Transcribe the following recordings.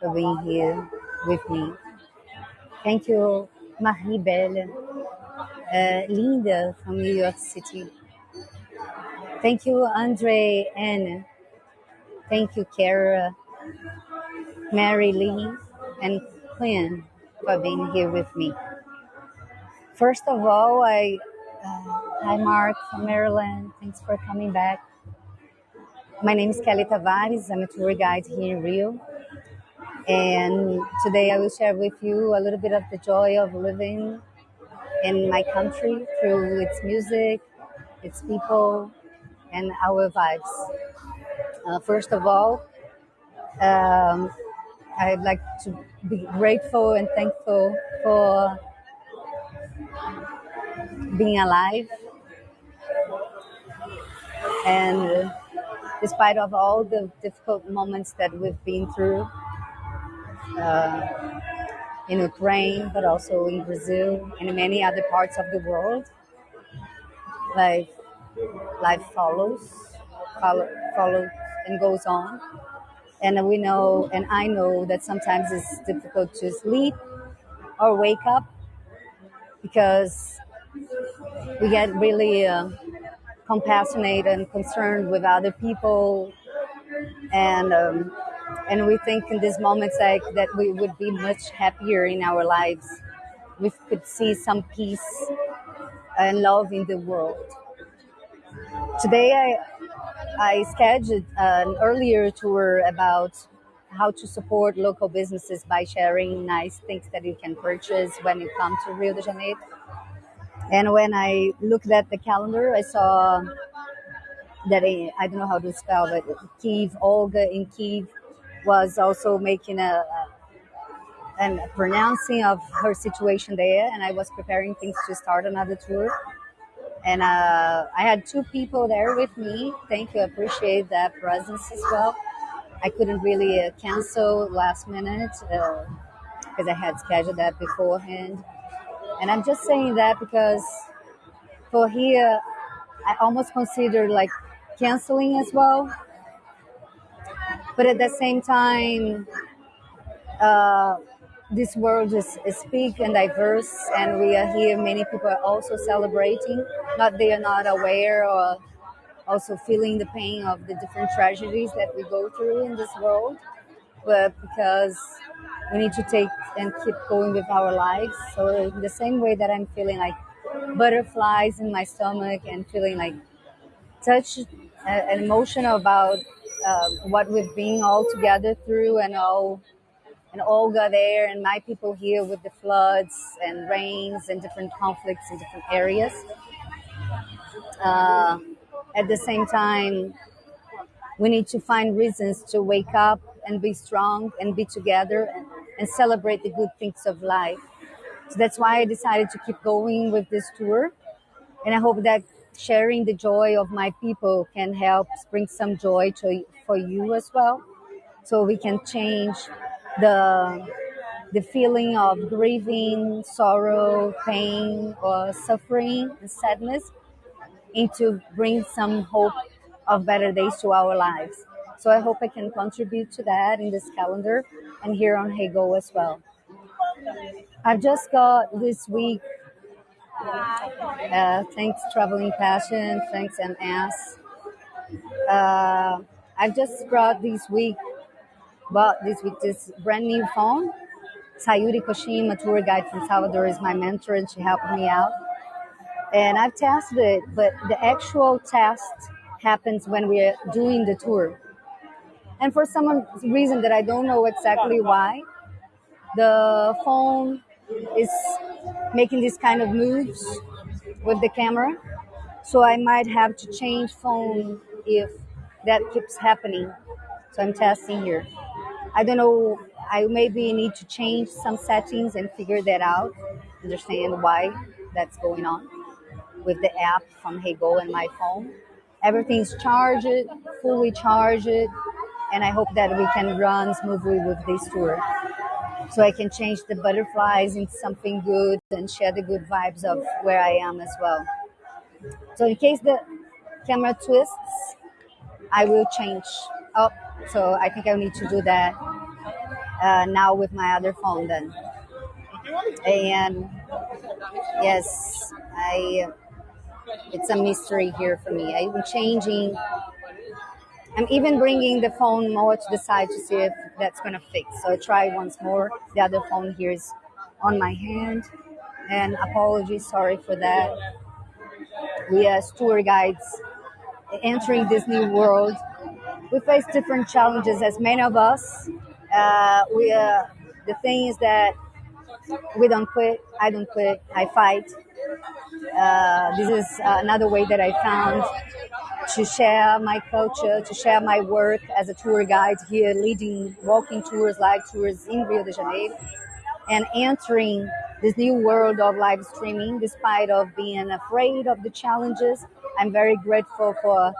for being here with me. Thank you, Marie Belle, uh, Linda from New York City. Thank you, Andre Anne. Thank you, Kara, Mary Lee, and Quinn for being here with me. First of all, I uh, hi Mark from Maryland. Thanks for coming back. My name is Kelly Tavares. I'm a tour guide here in Rio. And today I will share with you a little bit of the joy of living in my country through its music, its people, and our vibes. Uh, first of all, um, I'd like to be grateful and thankful for being alive. And despite of all the difficult moments that we've been through in Ukraine, but also in Brazil and in many other parts of the world, life, life follows, follow, follows and goes on. And we know, and I know that sometimes it's difficult to sleep or wake up because we get really uh, compassionate and concerned with other people and um, and we think in these moments like that we would be much happier in our lives. We could see some peace and love in the world. Today i i scheduled an earlier tour about how to support local businesses by sharing nice things that you can purchase when you come to rio de janeiro. And when I looked at the calendar, I saw that I, I don't know how to spell, but Kiev, Olga in Kiev was also making a, a pronouncing of her situation there. And I was preparing things to start another tour. And uh, I had two people there with me. Thank you. I appreciate that presence as well. I couldn't really uh, cancel last minute because uh, I had scheduled that beforehand. And I'm just saying that because for here, I almost consider like canceling as well. But at the same time, uh, this world is, is big and diverse, and we are here. Many people are also celebrating. Not they are not aware or also feeling the pain of the different tragedies that we go through in this world, but because we need to take and keep going with our lives. So in the same way that I'm feeling like butterflies in my stomach and feeling like touched uh, and emotional about uh, what we've been all together through and all and Olga there and my people here with the floods and rains and different conflicts in different areas. Uh, at the same time, we need to find reasons to wake up and be strong and be together and celebrate the good things of life. So that's why I decided to keep going with this tour. And I hope that sharing the joy of my people can help bring some joy to, for you as well. So we can change the, the feeling of grieving, sorrow, pain, or suffering and sadness into bring some hope of better days to our lives. So I hope I can contribute to that in this calendar and here on Heygo as well. I've just got this week, uh, thanks Traveling Passion, thanks MS. Uh, I've just brought this week, bought this week this brand new phone. Sayuri Koshima, tour guide from Salvador, is my mentor and she helped me out. And I've tested it, but the actual test happens when we're doing the tour. And for some reason that I don't know exactly why, the phone is making these kind of moves with the camera. So I might have to change phone if that keeps happening. So I'm testing here. I don't know. I maybe need to change some settings and figure that out, understand why that's going on with the app from Heygo and my phone. Everything's charged, fully charged, and I hope that we can run smoothly with this tour. So I can change the butterflies into something good and share the good vibes of where I am as well. So in case the camera twists, I will change up. So I think I need to do that. uh, now with my other phone then. And yes, I it's a mystery here for me. I'm changing. I'm even bringing the phone more to the side to see if that's gonna fix. So I try once more. The other phone here is on my hand, and apologies, sorry for that. We as tour guides entering this new world, we face different challenges as many of us. Uh, we uh, the thing is that we don't quit. I don't quit. I fight. Uh, this is another way that I found to share my culture, to share my work as a tour guide here, leading walking tours, live tours in Rio de Janeiro, and entering this new world of live streaming, despite of being afraid of the challenges. I'm very grateful for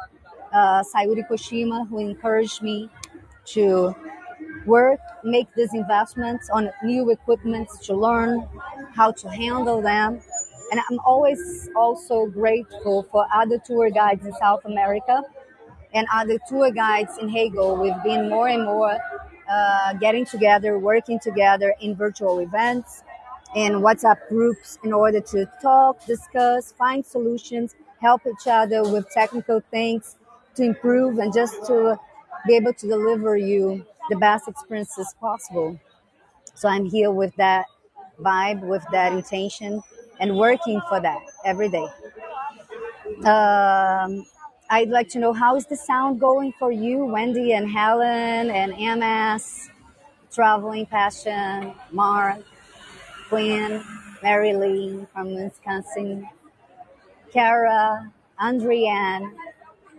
uh, Sayuri Koshima, who encouraged me to work, make these investments on new equipment to learn how to handle them. And I'm always also grateful for other tour guides in South America and other tour guides in Heygo. We've been more and more uh, getting together, working together in virtual events in WhatsApp groups in order to talk, discuss, find solutions, help each other with technical things to improve and just to be able to deliver you the best experiences possible. So I'm here with that vibe, with that intention, and working for that every day. Um, I'd like to know how is the sound going for you, Wendy and Helen and MS, Traveling Passion, Mark, Quinn, Mary Lee from Wisconsin, Kara, Andrienne,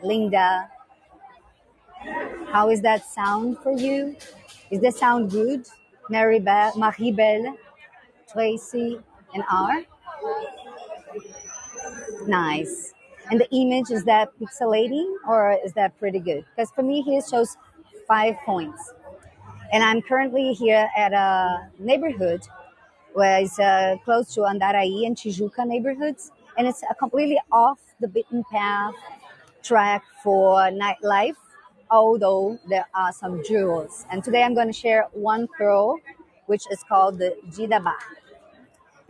Linda. How is that sound for you? Is the sound good? Mary Belle, Tracy, and R? Nice. And the image, is that pixelating or is that pretty good? Because for me, here shows five points. And I'm currently here at a neighborhood where it's uh, close to Andaraí and Tijuca neighborhoods. And it's a completely off the beaten path track for nightlife, although there are some jewels. And today I'm going to share one pearl, which is called the Dida Bar.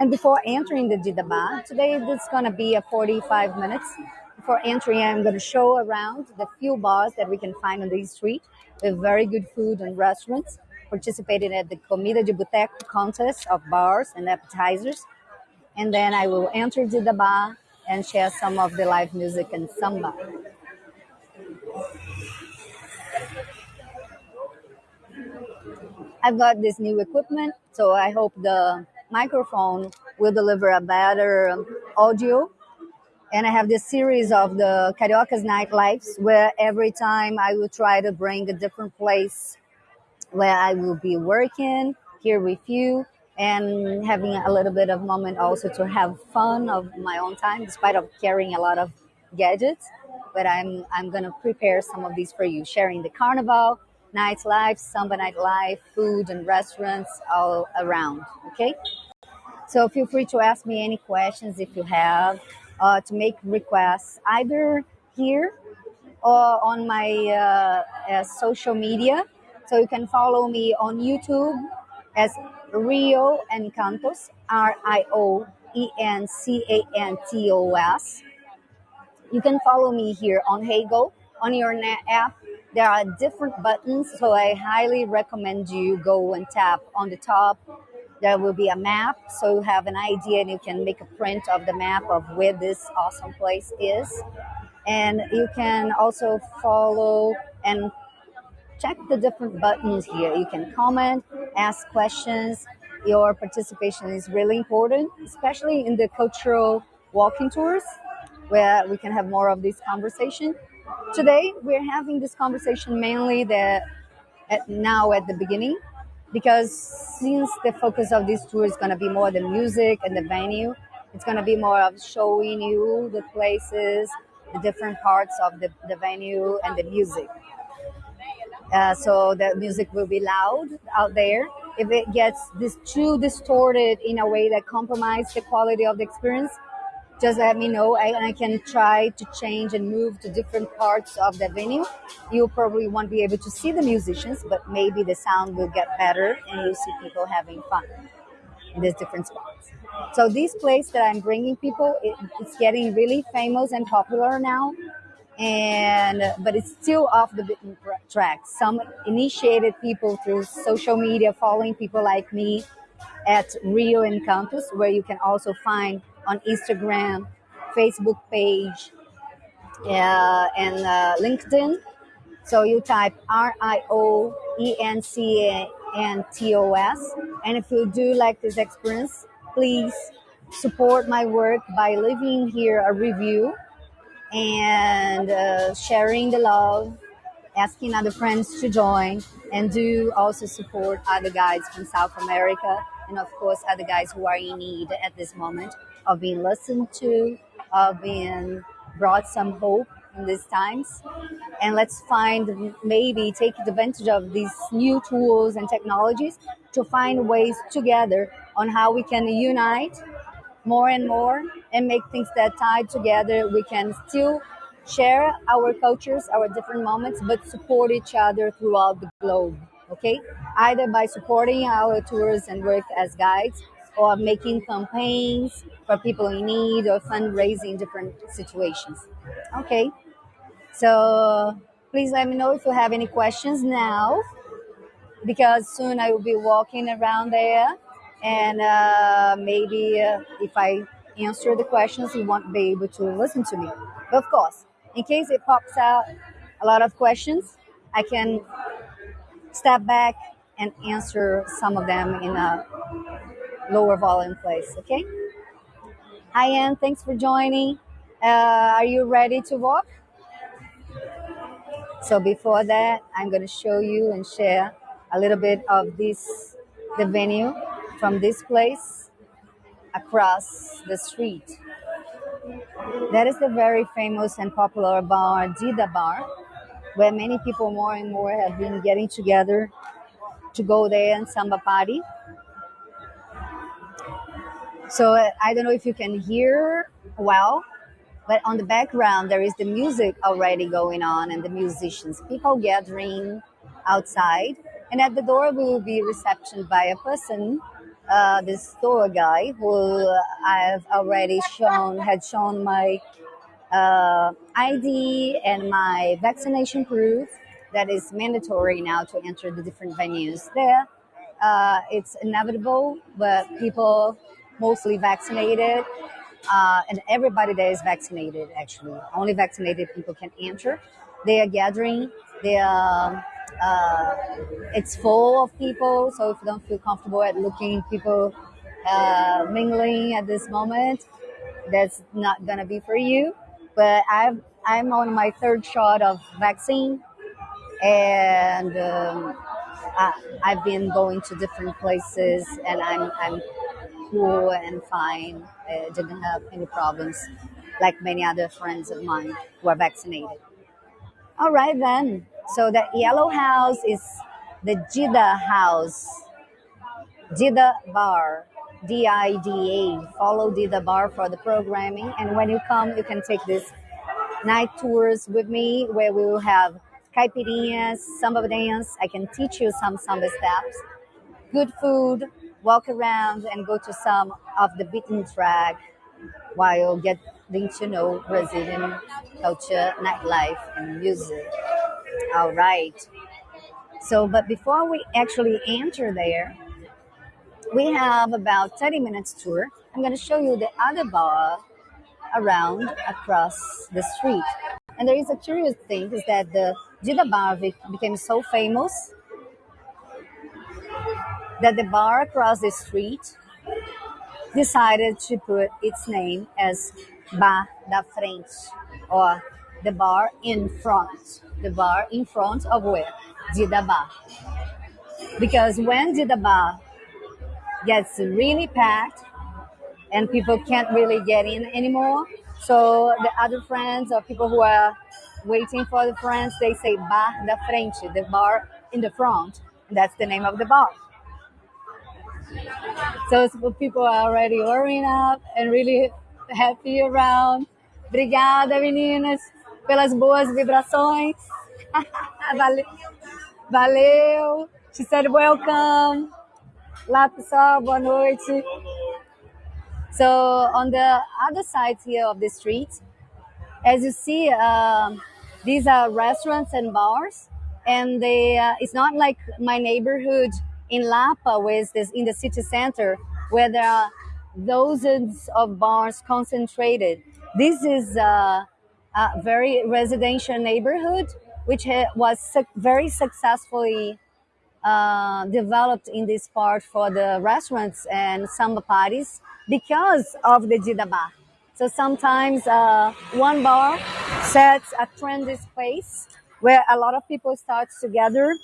And before entering the Dida Bar, today is going to be a 45 minutes. Before entering, I'm going to show around the few bars that we can find on the street with very good food and restaurants. Participating at the Comida di Buteco contest of bars and appetizers. And then I will enter Dida Bar and share some of the live music and samba. I've got this new equipment, so I hope the microphone will deliver a better audio. And I have this series of the Carioca's Night Lives where every time I will try to bring a different place where I will be working here with you and having a little bit of moment also to have fun of my own time despite of carrying a lot of gadgets but i'm i'm gonna prepare some of these for you sharing the carnival nightlife samba nightlife food and restaurants all around okay so feel free to ask me any questions if you have, uh, to make requests either here or on my uh, uh, social media. So you can follow me on YouTube as Rio Encantos, R I O E N C A N T O S. You can follow me here on Heygo on your app. There are different buttons, so I highly recommend you go and tap on the top there will be a map, so you have an idea and you can make a print of the map of where this awesome place is. And you can also follow and check the different buttons here. You can comment, ask questions. Your participation is really important, especially in the cultural walking tours where we can have more of this conversation. Today, we're having this conversation mainly that at now at the beginning because since the focus of this tour is going to be more the music and the venue, it's going to be more of showing you the places, the different parts of the, the venue and the music. Uh, so the music will be loud out there. If it gets this too distorted in a way that compromises the quality of the experience, just let me know and I can try to change and move to different parts of the venue. You probably won't be able to see the musicians, but maybe the sound will get better and you'll see people having fun in these different spots. So this place that I'm bringing people, it, it's getting really famous and popular now, and but it's still off the beaten track. Some initiated people through social media, following people like me at Rio Encantos, where you can also find on Instagram, Facebook page, uh, and uh, LinkedIn. So you type R I O E N C A N T O S. And if you do like this experience, please support my work by leaving here a review and uh, sharing the love, asking other friends to join, and do also support other guides from South America and, of course, other guys who are in need at this moment of being listened to, of being brought some hope in these times. And let's find maybe take advantage of these new tools and technologies to find ways together on how we can unite more and more and make things that tied together. We can still share our cultures, our different moments, but support each other throughout the globe. Okay, either by supporting our tours and work as guides, or making campaigns for people in need, or fundraising different situations. Okay, so please let me know if you have any questions now, because soon I will be walking around there and uh, maybe uh, if I answer the questions, you won't be able to listen to me. But of course, in case it pops out a lot of questions, I can step back and answer some of them in a lower volume place. Okay. Hi, Anne. Thanks for joining. Uh, are you ready to walk? So before that, I'm going to show you and share a little bit of this the venue from this place across the street. That is the very famous and popular bar, Dida Bar, where many people more and more have been getting together to go there and samba party. So I don't know if you can hear well, but on the background there is the music already going on and the musicians, people gathering outside. And at the door we will be receptioned by a person uh, this tour guy who I've already shown had shown my uh, ID and my vaccination proof that is mandatory now to enter the different venues there. Uh, it's inevitable, but people mostly vaccinated, uh, and everybody there is vaccinated actually. Only vaccinated people can enter. They are gathering. They are uh, it's full of people. So if you don't feel comfortable at looking people uh, mingling at this moment, that's not gonna be for you. But I've I'm on my third shot of vaccine, and um, I, have been going to different places, and I'm I'm cool and fine. I didn't have any problems, like many other friends of mine who are vaccinated. All right then. So the yellow house is the Dida house. Dida bar. D-I-D-A. Follow Dida bar for the programming. And when you come, you can take this night tours with me where we will have caipirinhas, samba dance. I can teach you some samba steps. Good food, walk around and go to some of the beaten track while getting to know Brazilian culture, nightlife, and music. All right. So, but before we actually enter there, we have about 30 minutes tour. I'm going to show you the other bar around across the street. And there is a curious thing is that the Dida bar became so famous that the bar across the street decided to put its name as Bar da Frente or the bar in front the bar in front of where? Dida Bar. Because when Dida Bar gets really packed and people can't really get in anymore, so the other friends or people who are waiting for the friends, they say Bar da Frente, the bar in the front. And that's the name of the bar. So people are already warming up and really Happy around. Obrigada, meninas, pelas boas vibrações. Valeu. Valeu. She said welcome. Lá, pessoal, boa noite. So on the other side here of the street, as you see, um, these are restaurants and bars, and they uh, it's not like my neighborhood in Lapa, with this in the city center, where there are dozens of bars concentrated. This is uh, a very residential neighborhood, which was suc very successfully uh, developed in this part for the restaurants and samba parties because of the Dida. So sometimes uh, one bar sets a trendy space where a lot of people start to gather,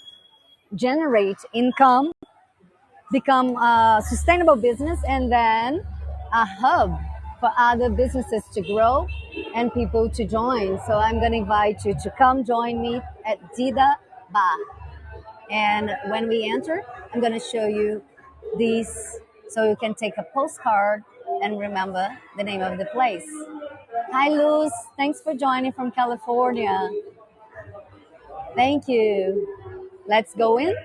generate income, become a sustainable business, and then a hub for other businesses to grow and people to join. So I'm going to invite you to come join me at Dida Bar. And when we enter, I'm going to show you these so you can take a postcard and remember the name of the place. Hi, Luz. Thanks for joining from California. Thank you. Let's go in.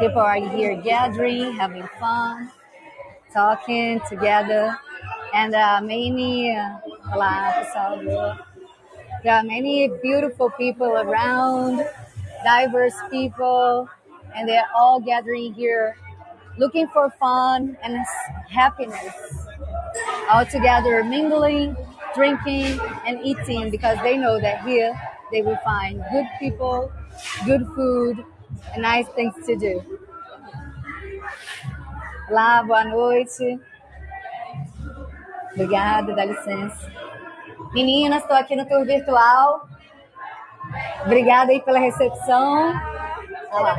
People are here gathering, having fun, talking together. And uh, many, uh. There are many beautiful people around, diverse people, and they're all gathering here looking for fun and happiness. All together, mingling, drinking, and eating because they know that here they will find good people, good food, and nice things to do. Olá, boa noite. Obrigada, dá licença. Meninas, estou aqui no tour virtual. Obrigada aí pela recepção. Olá.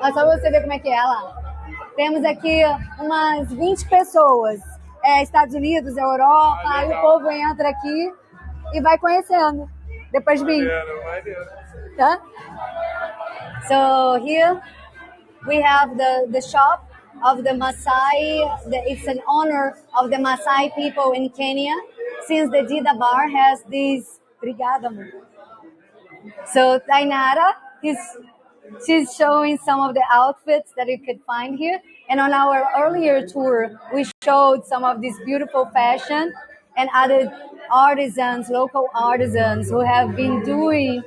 Ah, só você ver como é que é lá. Temos aqui umas 20 pessoas. É, Estados Unidos, Europa, aí o povo entra aqui e vai conhecendo. Depois de mim. Tá? So here we have the, the shop of the Maasai. The, it's an honor of the Maasai people in Kenya since the Dida Bar has these. Obrigada. So Tainara is she's showing some of the outfits that you could find here. And on our earlier tour, we showed some of this beautiful fashion and other artisans, local artisans who have been doing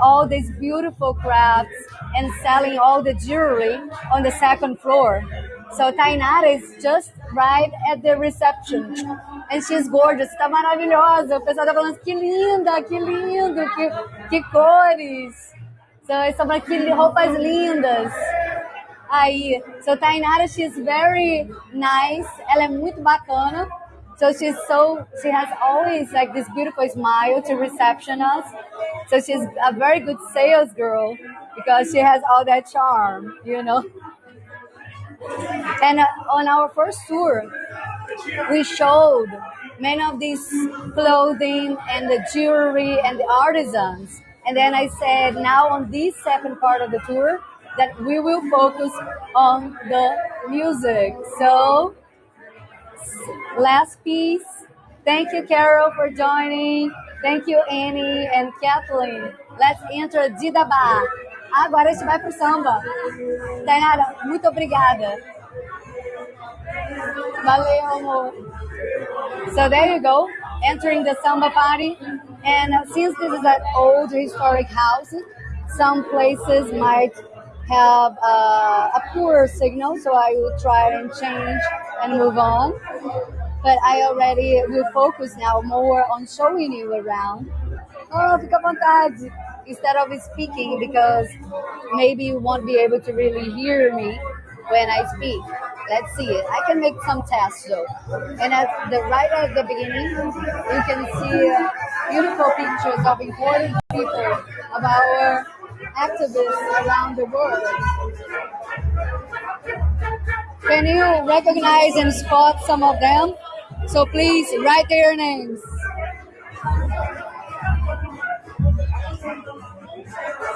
all these beautiful crafts and selling all the jewelry on the second floor. So Tainara is just right at the reception. And she's gorgeous, tá maravilhosa. O pessoal tá falando que linda, que lindo, que, que cores. So, são aqui roupas lindas. Aí, so Tainara, she's very nice. Ela é muito bacana. So she's so she has always like this beautiful smile to reception us. So she's a very good sales girl because she has all that charm, you know. And uh, on our first tour, we showed many of these clothing and the jewelry and the artisans. And then I said, now on this second part of the tour, that we will focus on the music. So, last piece. Thank you, Carol, for joining. Thank you, Annie and Kathleen. Let's enter Dida Bar. Agora a gente vai pro samba. Tainara, muito obrigada. Valeu, amor. So there you go, entering the samba party. And since this is an old historic house, some places might have uh, a poor signal, so I will try and change and move on. But I already will focus now more on showing you around. Oh, fica à vontade. Instead of speaking, because maybe you won't be able to really hear me when I speak. Let's see it. I can make some tests though. And at the right at the beginning, you can see uh, beautiful pictures of important people, of our activists around the world. Can you recognize and spot some of them? So please write their names.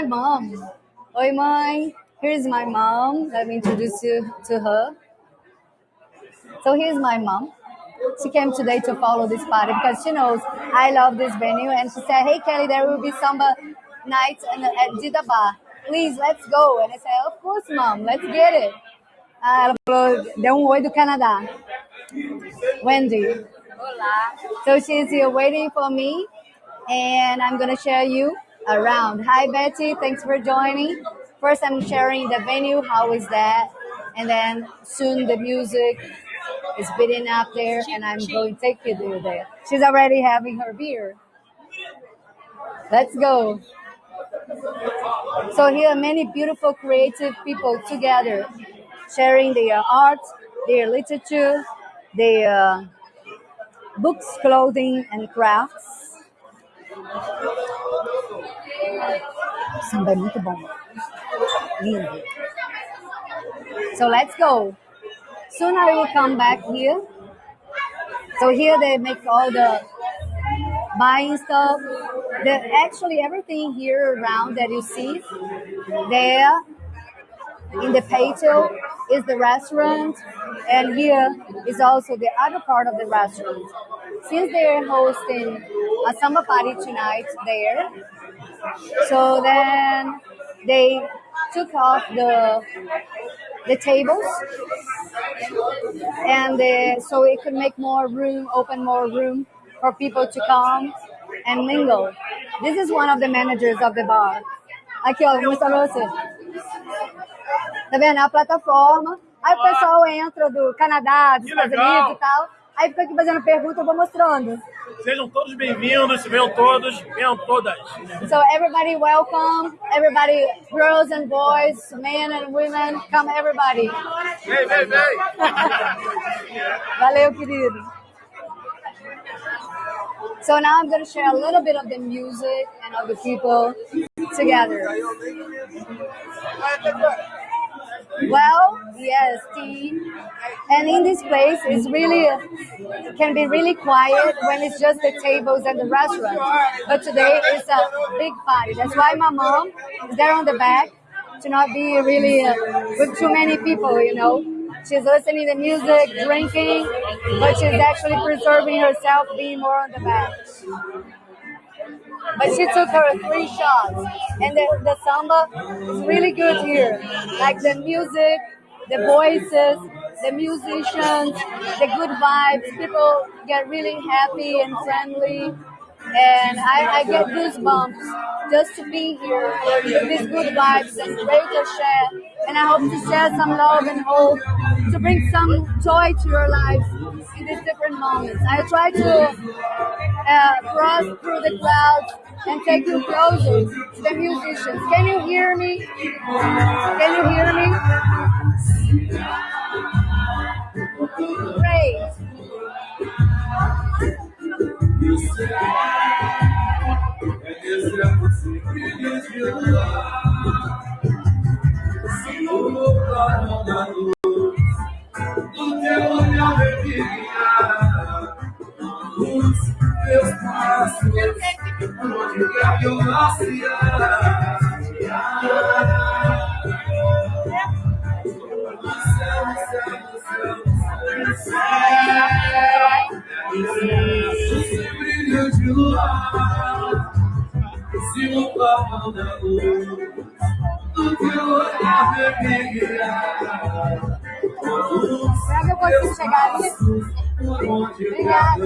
My mom. Oi, mãe. Here's my mom. Let me introduce you to her. So here's my mom. She came today to follow this party because she knows I love this venue. And she said, Hey, Kelly, there will be samba night at Dida Bar. Please, let's go. And I said, Of course, mom, let's get it. Ah, ela falou, deu um oi do Canadá. Wendy. Olá. So she's here waiting for me, and I'm going to share you around. Hi, Betty. Thanks for joining. First, I'm sharing the venue. How is that? And then soon the music is beating up there, and I'm going to take you there. She's already having her beer. Let's go. So here are many beautiful creative people together, sharing their art, their literature, their uh, books, clothing, and crafts. Samba é muito bom. Lindo. So let's go. Soon I will come back here. So here they make all the buying stuff. The, actually everything here around that you see there in the patio is the restaurant and here is also the other part of the restaurant. Since they're hosting a summer party tonight there, so then they took off the the tables and the, so it could make more room, open more room for people to come and mingle. This is one of the managers of the bar. Aqui, ó, vou mostrar pra. Tá vendo? É a plataforma. Aí o pessoal entra do Canadá, dos Estados Unidos e tal. Aí fica aqui fazendo pergunta, eu vou mostrando. Sejam todos bem-vindos, venham todos, venham todas. So everybody welcome, everybody, girls and boys, men and women, come everybody. Vem, vem, vem. Valeu, querido. So now I'm going to share a little bit of the music and of the people together. Well, yes, team. And in this place, it's really can be really quiet when it's just the tables and the restaurant. But today it's a big party. That's why my mom is there on the back to not be really uh, with too many people. You know, she's listening to music, drinking, but she's actually preserving herself, being more on the back. But she took her three shots, and the, the samba is really good here. Like the music, the voices, the musicians, the good vibes. People get really happy and friendly. And I, I get goosebumps just to be here with these good vibes and great share. And I hope to share some love and hope to bring some joy to your lives in these different moments. I try to uh, cross through the clouds and take you closer to the musicians. Can you hear me? Can you hear me? Great. torno da luz do teu olhar revinha. Luz, teus passos, onde quer que eu nasci. Esse brilho de luar se no clarão da luz Será que eu consigo chegar ali? Obrigada.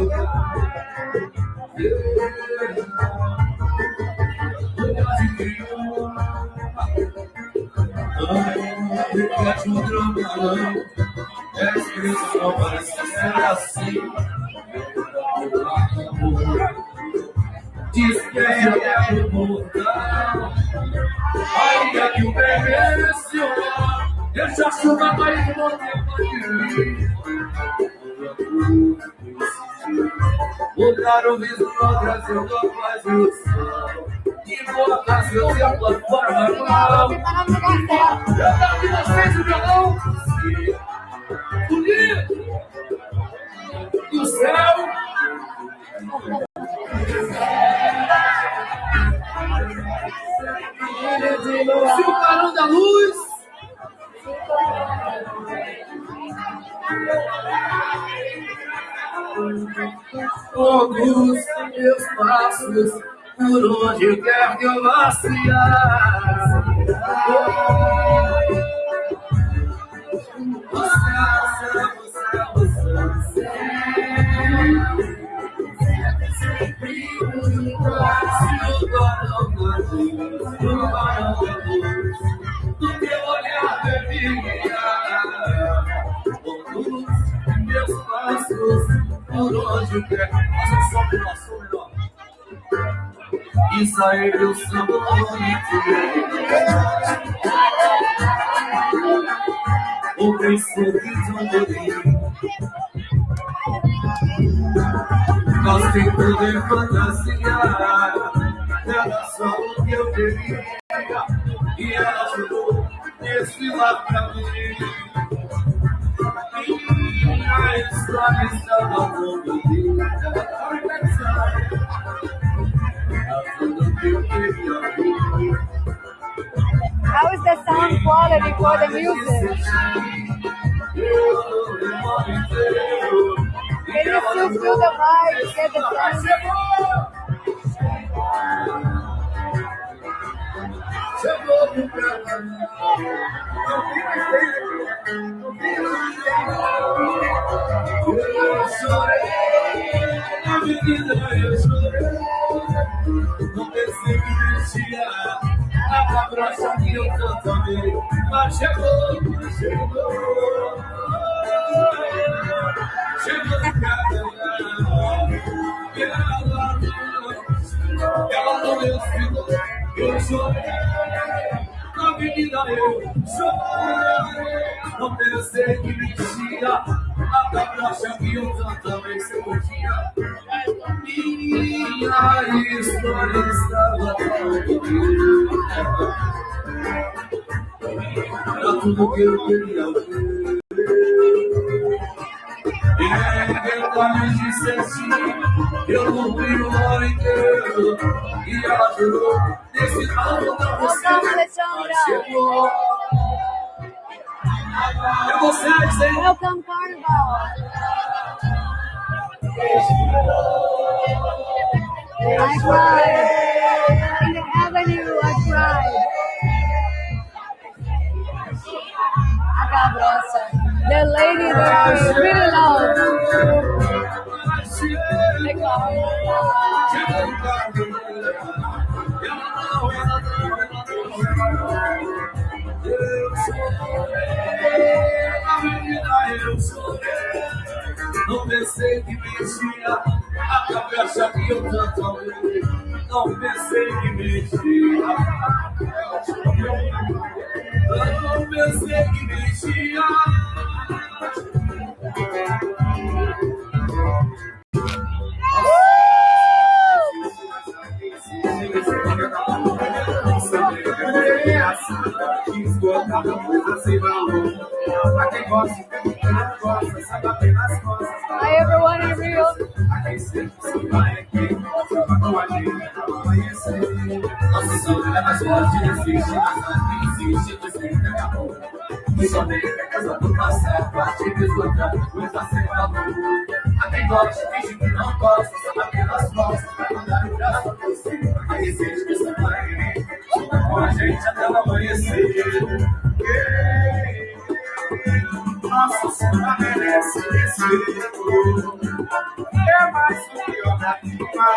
Fica de um trambolão É que eu só parece ser assim amor é o mortal. Olha que o bem mereceu. Eu já chuva mais de você. Mudar o viso no Brasil com mais ilusão. E boa casa, eu tenho plataforma mal. Eu tava nas frente do que quer me amaciar. Do teu olhar, bebida, por todos meus passos, por onde quer, faça só nossa e sair do sabonete. O bem sorriso Nós temos poder fantasiar, era é só o que eu queria. Quality for the music? Can you still feel the vibe? Get the? Chegou pro. Não mais jeito. Não. Eu chorei. Na eu. Não que mexia. A cabrocha que eu tanto amei. Mas chegou, mas chegou. Chegou no cara. E ela não. Ela não desfilou. Eu chorei. Na avenida eu chorei. Não pensei que mexia. A cabrocha que eu tanto amei. Se podia. Minha história estava Era tudo que E. E. Welcome. I cried. In the avenue, I cried. Cabrosa. The lady that is really loud. Não pensei que mexia a cabeça que eu tanto amei. Não pensei que mexia. Eu não pensei que mexia. Esgotada, muito sem valor. Pra quem gosta, quem costas. Hi everyone in Rio. A quem sempre se vai aqui, só a gente, amanhecer. Nossa, é mais forte, resiste, mas não existe. Só tem que a casa nunca certa, te desgotando, luta sem a luz. Até gosta, finge que não gosta, só apenas gosta, pra mandar o braço por cima. quem sente que você vai junto com a gente até o amanhecer. Nosso cena merece respeito. É mais do que da rima,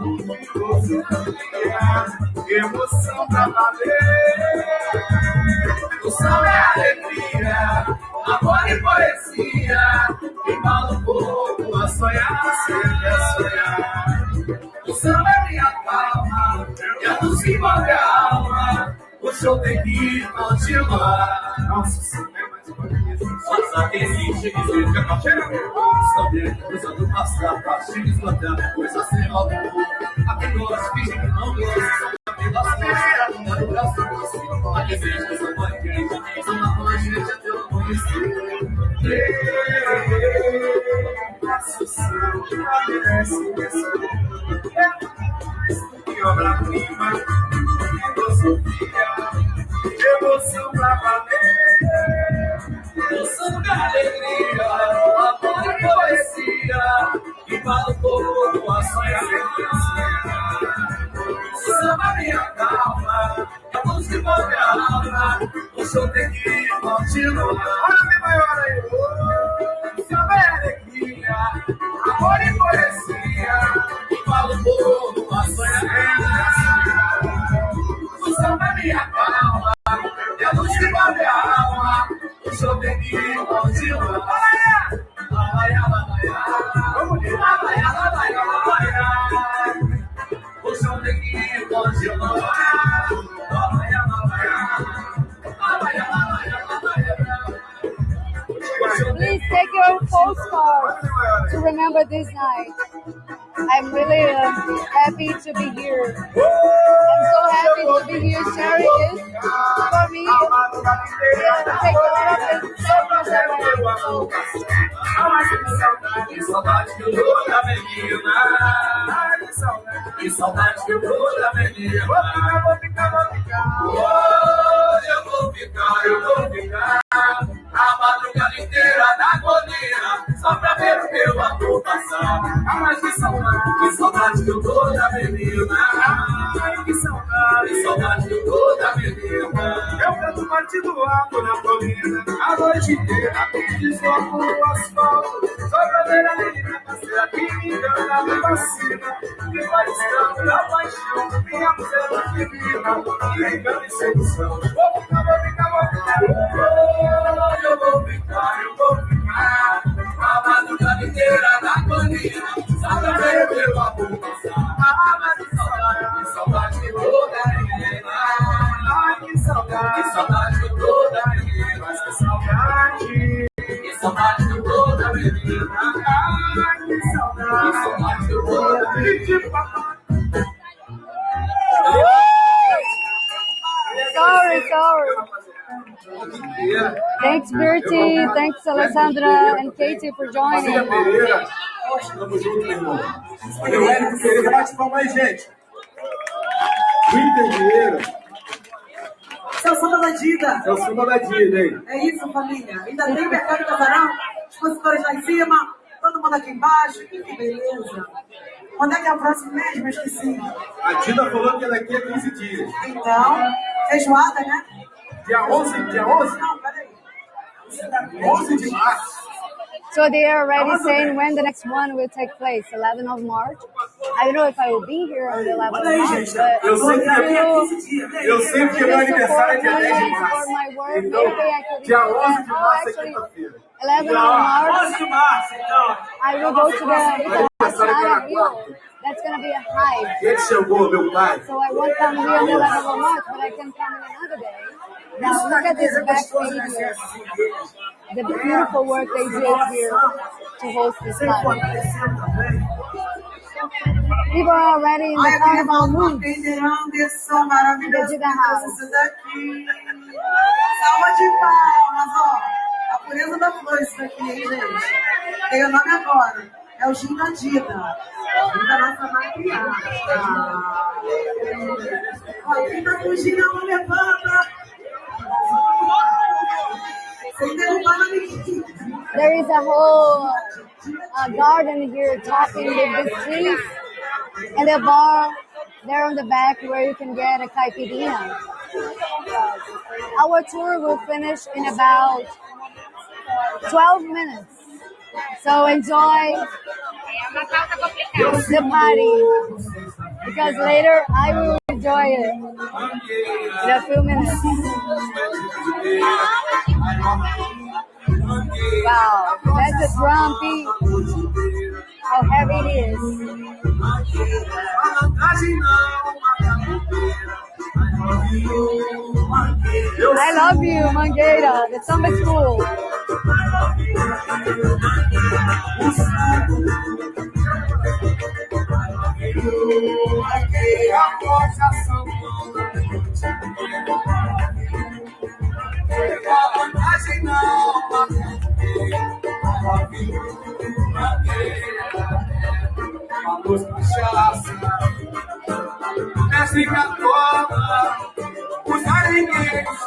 o que você não tem, emoção pra valer. O sol é alegria, amor e poesia. Embala um pouco a sonhar, a sonhar. O samba é minha palma, e a luz que move a alma. O show tem que continuar. Nossa, o samba é mais vez. Só que existe, que fica com a chega. Saber, coisa do passado, pra se esgotar, coisa sem volta. A quem gosta, finge que não gosta, só pelas costas, não dá o braço pra você. A quem O samba me acalma, a música envolve a alma. O show tem que continuar. Olha a minha maior aí. Remember this night. I'm really um, happy to be here. Saudade, que toda menina. Mas que saudade. Que saudade que toda menina. Ai, que saudade. Que saudade que toda menina. Sorry, sorry. Thanks, Bertie. Thanks, Alessandra and Katie for joining. Pereira. Tamo junto, meu irmão. Valeu, Érico Pereira. Bate palma aí, gente. Winter Vieira. Esse é o samba da Dida. É o samba da Dida, hein? É isso, família. Ainda tem mercado casarão, expositores lá em cima, todo mundo aqui embaixo. Que beleza. Quando é que é o próximo mês? Eu esqueci. A Dida falou que daqui a 15 dias. Então, feijoada, né? Dia 11, dia 11? Não, peraí. 11 de março. So they are already saying when the next one will take place, 11 of March. I don't know if I will be here on the 11th of March, but Eu sei que if you, 15 dias, né? Eu sei porque meu aniversário é dia support 10 de março. my work, Então, maybe I could dia be 11 de. Março é actually, quinta-feira. 11 of March, de março, então. I will go to the Hill. That's going to be a hike. Ele chegou, meu pai. So I won't come here on the 11th of March, but I can come in another day. Now look at this back page here. The beautiful work they did here to host this party. People are already in the carnival mood. Maravilhoso. Dedida House. Salva de palmas, ó. A pureza da flor isso daqui, hein, gente? Tem o nome agora. É o Gin da Dida. Gin da nossa matriarca. Ó, quem tá fugindo, não levanta. There is a whole uh, garden here talking with the trees and a bar there on the back where you can get a caipirinha. Our tour will finish in about 12 minutes. So enjoy the party because later I will enjoy it in a few minutes. Wow, that's a drum beat. How heavy it is. I love you, Mangueira. The samba is cool. Aleluia, que a coisa sangrona Pela vantagem não, mas Aleluia, Mestre Catola, os arengueiros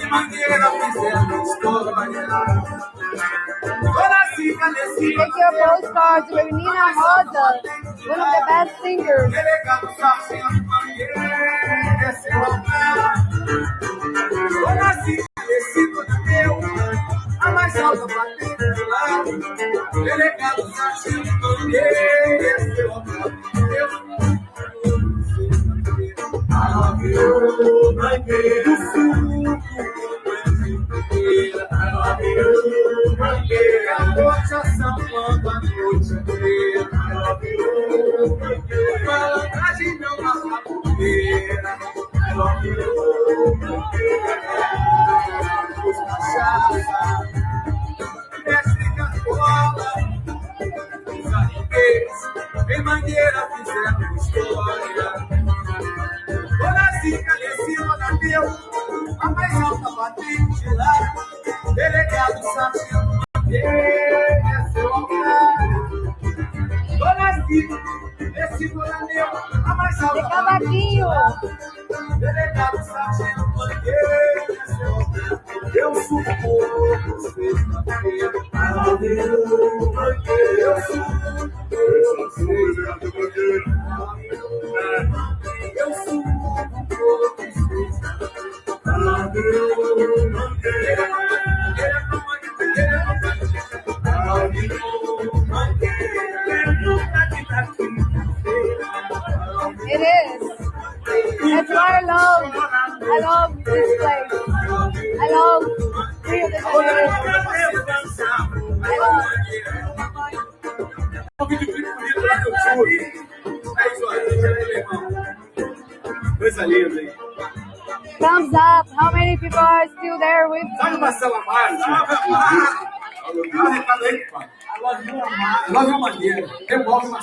e mangueira fizeram história. Toda fica nesse Take your postcard to Nina Rosa, one of the best singers. delegado sargento mangueira, desceu ao mar. Toda fica nesse do meu Alta batendo de lado, delegado Sargento Mangueira, seu amor, eu I love you, Mangueira, I love you, Mangueira, a noite a quando a noite. inteira,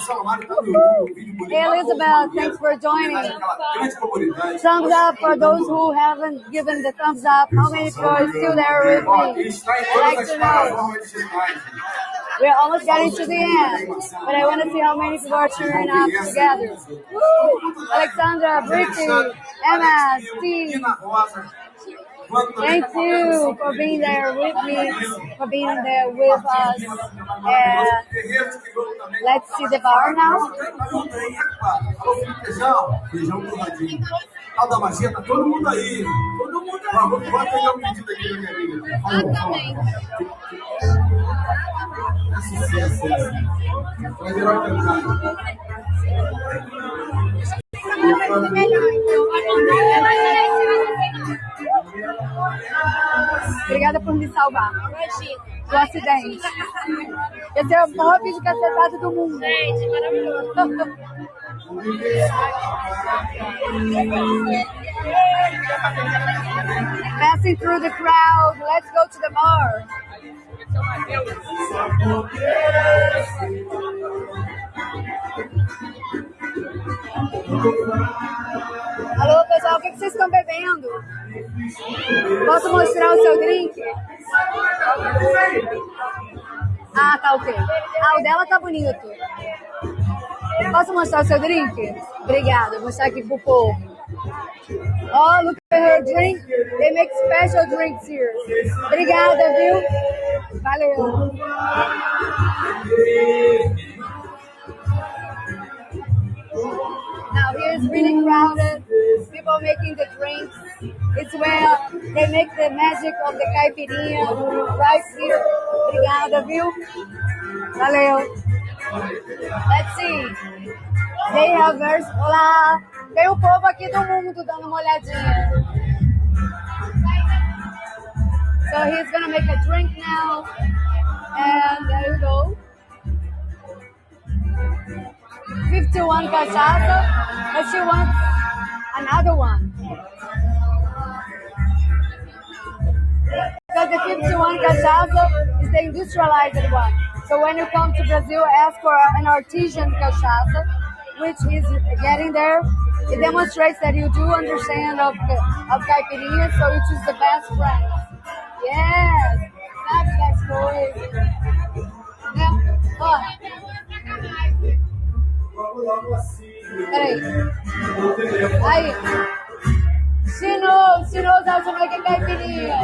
Hey Elizabeth, thanks for joining. Thumbs up for those who haven't given the thumbs up. How many people are still there with me? I'd like to know. We're almost getting to the end, but I want to see how many people are cheering up together. Woo! Alexandra, Brittany, Emma, Steve. Tina Rosa. Quanto também Thank you for being there with me, for being there with us. And Guerreiros que vão também. let's see the bar now. Alô, Felipe Feijão. Feijão torradinho. A da magia, tá todo mundo aí. Todo mundo aí. Vamos bora pegar um pedido aqui da minha amiga. Falou, falou. É sucesso esse. Vai virar o cantar. Obrigada por me salvar do acidente. Esse é o maior vídeo cacetado do mundo. Gente, maravilhoso. Passing through the crowd, let's go to the bar. Alô, pessoal, o que vocês estão bebendo? Posso mostrar o seu drink? Ah, tá ok. Ah, o dela tá bonito. Posso mostrar o seu drink? Obrigada, vou mostrar aqui pro povo. Oh, look at her drink. They make special drinks here. Obrigada, viu? Valeu. Now here's really crowded. People making the drinks. It's where they make the magic of the caipirinha right here. Obrigada, viu? Valeu. Let's see. They have vers... Olá! Tem o povo aqui do mundo dando uma olhadinha. So he's gonna make a drink now. And there you go. 51 cachaça, but she wants another one. Because the 51 cachaça is the industrialized one. So when you come to Brazil, ask for an artisan cachaça, which is getting there. It demonstrates that you do understand of, of caipirinha, so you choose the best brand. Yes, that's that's logo assim. Peraí. Aí. She knows, she knows how to make a caipirinha.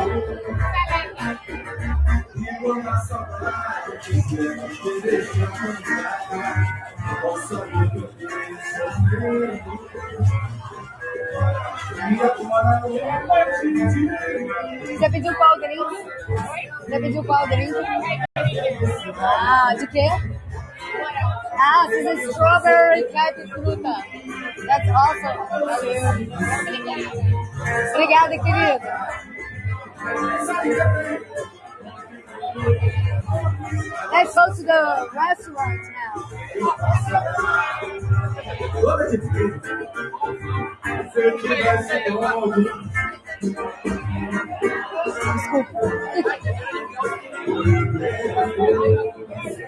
Quando a saudade quiser nos deixar Possa me sofrer E agora não é mais de Você pediu qual drink? Você pediu qual drink? Ah, de quê? Ah, this is strawberry fruta. That's awesome. Obrigada, querido. Let's go to the restaurant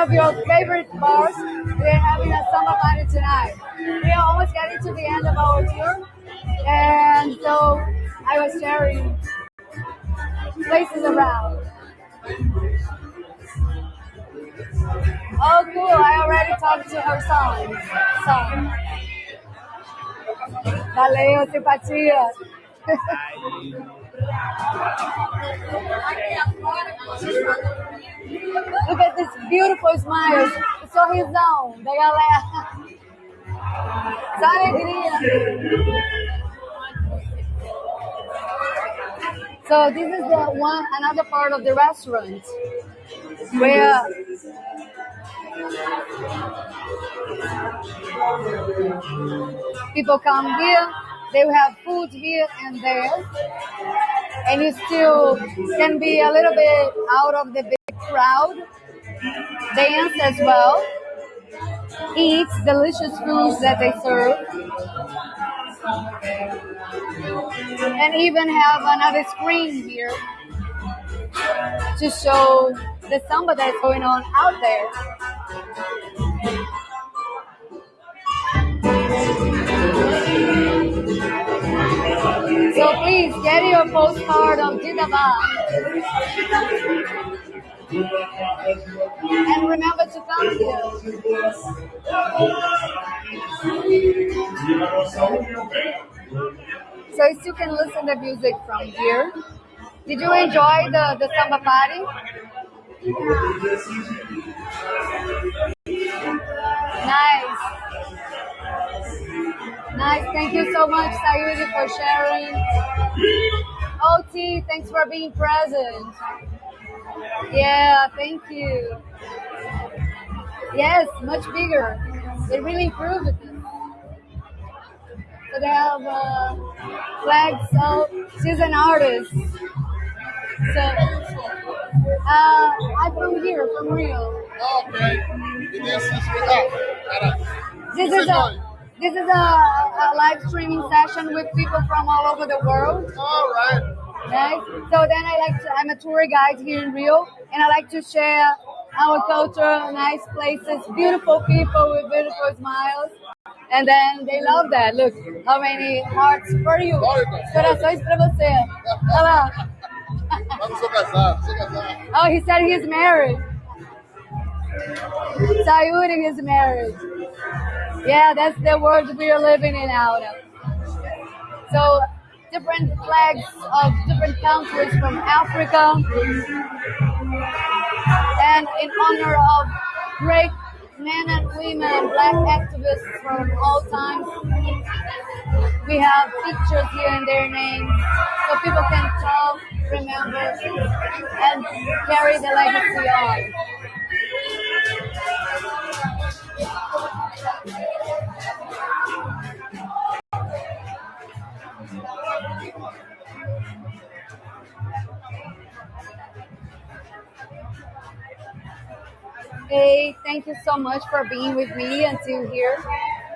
of your favorite bars. We're having a summer party tonight. We are almost getting to the end of our tour, and so I was sharing places around. Oh, cool! I already talked to her son. Son. Valeu, simpatia. This is the one another part of the restaurant where people come here they have food here and there and you still can be a little bit out of the big crowd dance as well eat delicious foods that they serve and even have another screen here to show the samba that's going on out there so please get your postcard of Jindabad. And remember to come here. So you still can listen to music from here. Did you enjoy the, the samba party? Nice. Nice. Thank you so much, Sayuri, for sharing. OT, thanks for being present. Yeah, thank you. Yes, much bigger. They really improved it. So they have uh, flags. So she's an artist. So uh, I'm from here, from Rio. Okay. This is without. This is a this is a, a live streaming session with people from all over the world. All right. Right? So then I like to, I'm a tour guide here in Rio, and I like to share our culture, nice places, beautiful people with beautiful smiles. And then they love that. Look, how many hearts for you. Corações pra você. Olha lá. Vamos sou casado, sou casado. Oh, he said he's married. Sayuri is married. Yeah, that's the world we are living in now. So different flags of different countries from Africa. And in honor of great men and women, black activists from all times, we have pictures here and their names so people can talk, remember, and carry the legacy on. Hey, thank you so much for being with me until here.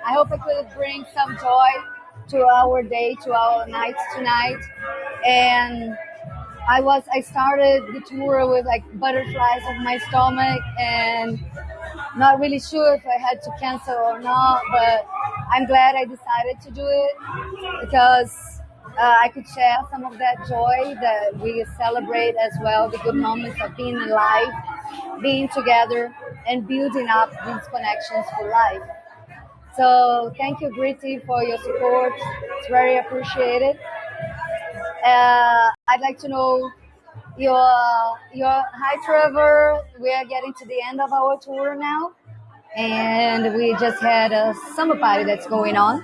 I hope I could bring some joy to our day, to our night tonight. And I was I started the tour with like butterflies on my stomach and not really sure if I had to cancel or not, but I'm glad I decided to do it because uh, I could share some of that joy that we celebrate as well, the good moments of being alive, being together, and building up these connections for life. So thank you, Gritty, for your support. It's very appreciated. Uh, I'd like to know your your hi Trevor. We are getting to the end of our tour now, and we just had a summer party that's going on.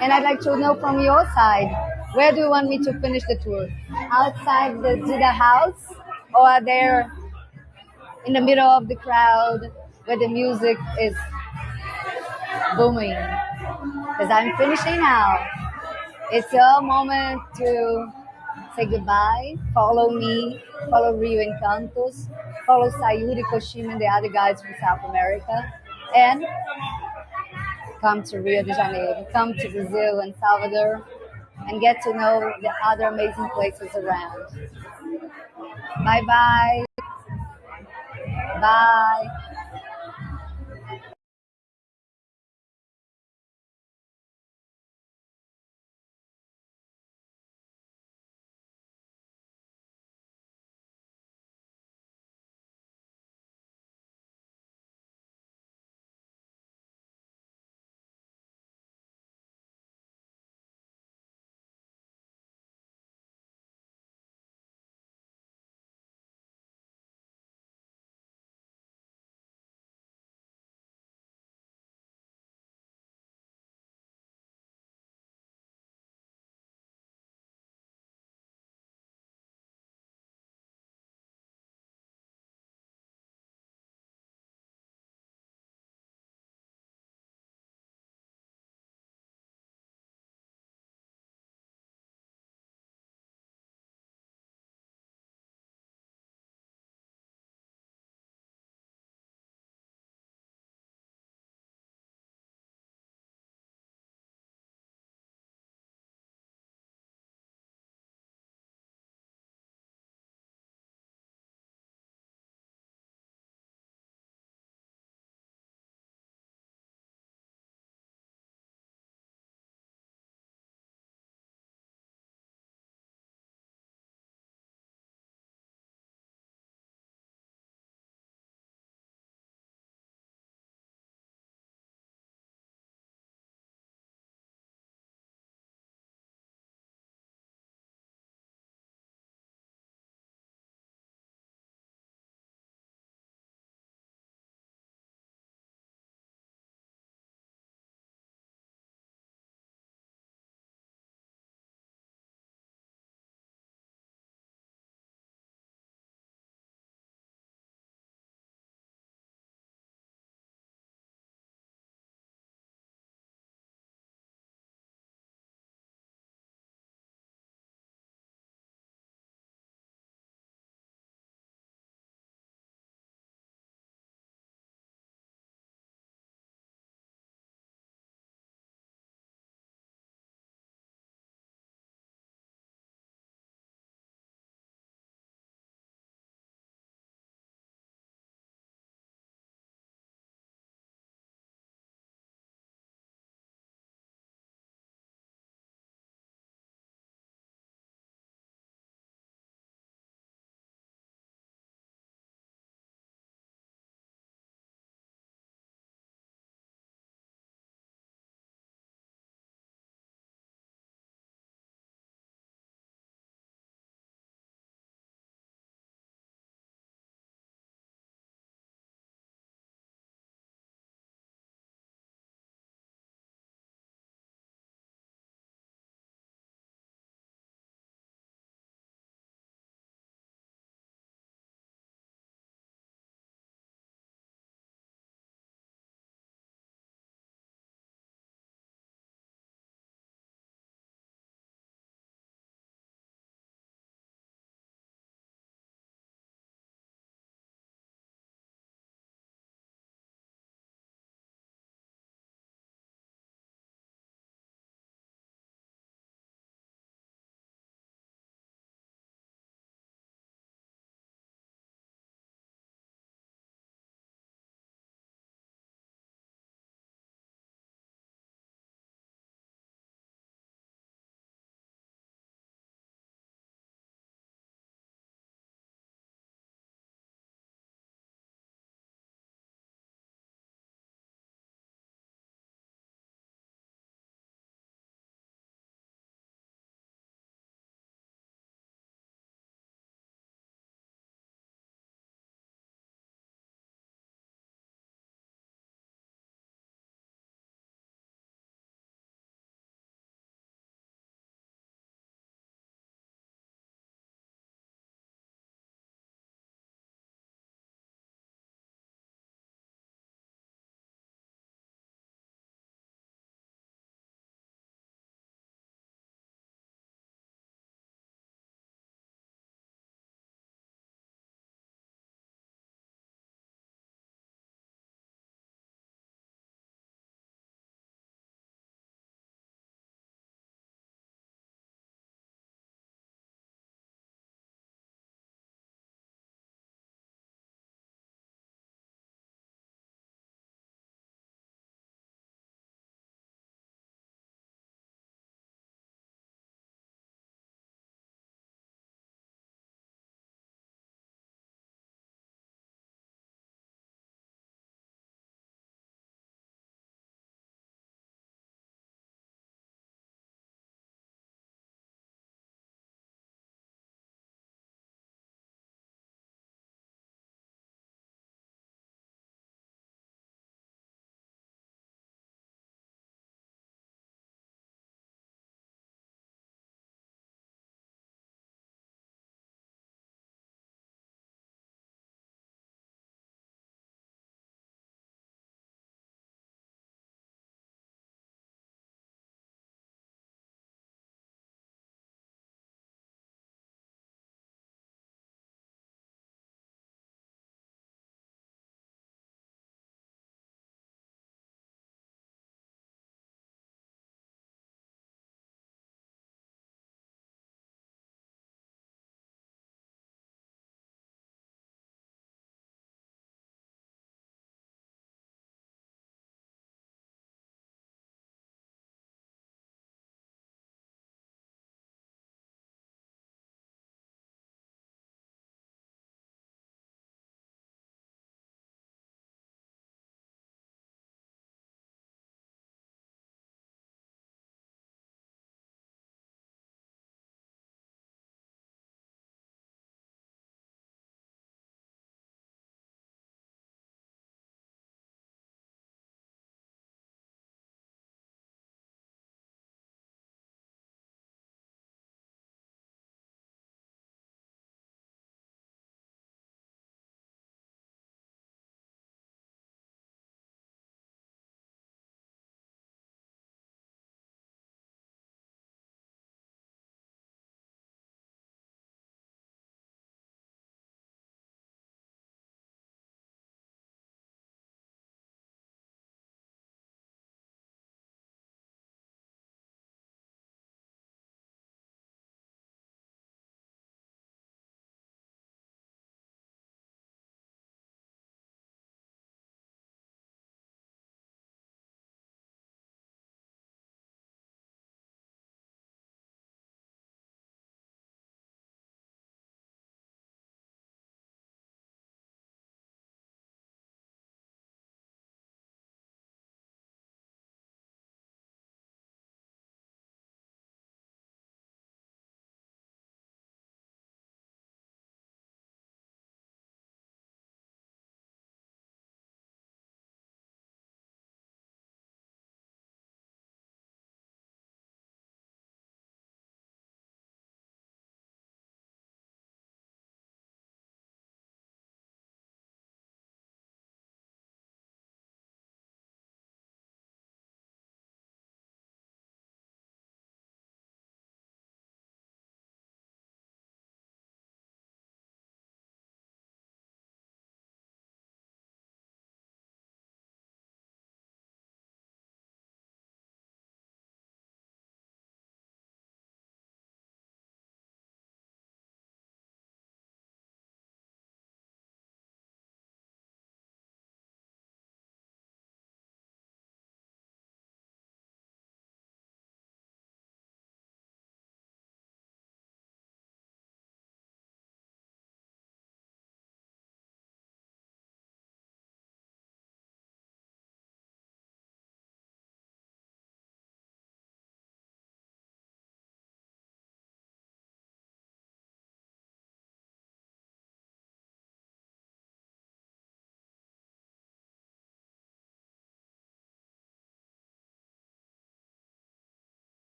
And I'd like to know from your side, where do you want me to finish the tour? Outside the Dida house, or there in the middle of the crowd where the music is booming? Because I'm finishing now. It's your moment to say goodbye. Follow me, follow Rio Encantos, follow Sayuri Koshima and the other guys from South America, and come to Rio de Janeiro, come to Brazil and Salvador, and get to know the other amazing places around. Bye bye. Bye.